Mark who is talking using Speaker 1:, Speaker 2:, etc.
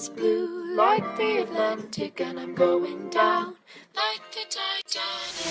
Speaker 1: is blue like the Atlantic, and I'm going down like the Titanic.